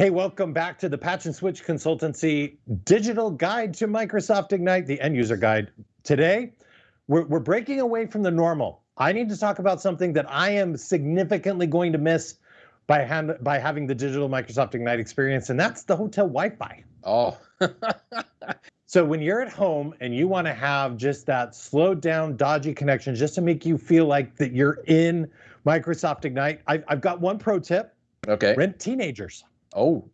Hey, welcome back to the Patch and Switch Consultancy Digital Guide to Microsoft Ignite, the end user guide. Today, we're, we're breaking away from the normal. I need to talk about something that I am significantly going to miss by, hand, by having the digital Microsoft Ignite experience, and that's the hotel Wi-Fi. Oh. so when you're at home and you want to have just that slowed down, dodgy connection, just to make you feel like that you're in Microsoft Ignite, I've, I've got one pro tip. Okay. Rent teenagers. Oh.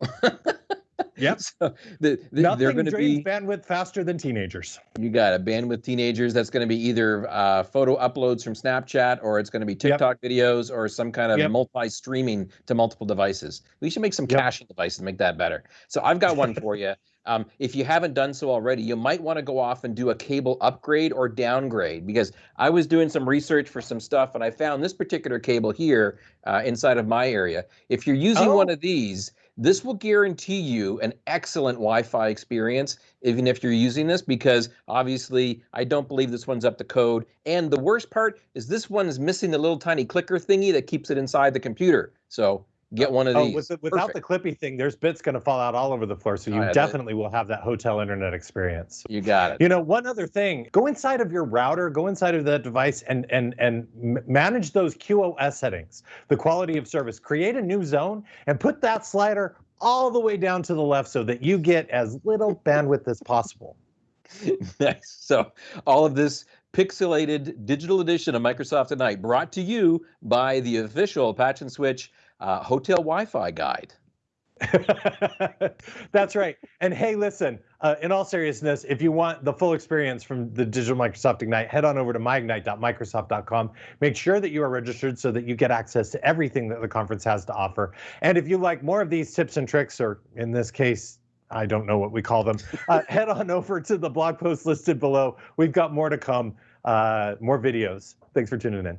Yep. So the, the, Nothing they're going to be bandwidth faster than teenagers. You got a bandwidth teenagers. That's going to be either uh, photo uploads from Snapchat, or it's going to be TikTok yep. videos, or some kind of yep. multi-streaming to multiple devices. We should make some yep. caching devices to make that better. So I've got one for you. Um, if you haven't done so already, you might want to go off and do a cable upgrade or downgrade because I was doing some research for some stuff and I found this particular cable here uh, inside of my area. If you're using oh. one of these, this will guarantee you an excellent Wi-Fi experience, even if you're using this, because obviously I don't believe this one's up to code. And the worst part is this one is missing the little tiny clicker thingy that keeps it inside the computer. So get one of oh, these. With the, without Perfect. the clippy thing, there's bits going to fall out all over the floor. So oh, you oh, definitely will have that hotel internet experience. You got it. You know, one other thing, go inside of your router, go inside of that device and, and, and manage those QoS settings, the quality of service, create a new zone and put that slider all the way down to the left so that you get as little bandwidth as possible. nice. So all of this pixelated digital edition of Microsoft Ignite brought to you by the official Patch and Switch uh, hotel Wi-Fi guide. That's right. And hey, listen, uh, in all seriousness, if you want the full experience from the digital Microsoft Ignite, head on over to myignite.microsoft.com. Make sure that you are registered so that you get access to everything that the conference has to offer. And if you like more of these tips and tricks, or in this case, I don't know what we call them, uh, head on over to the blog post listed below. We've got more to come, uh, more videos. Thanks for tuning in.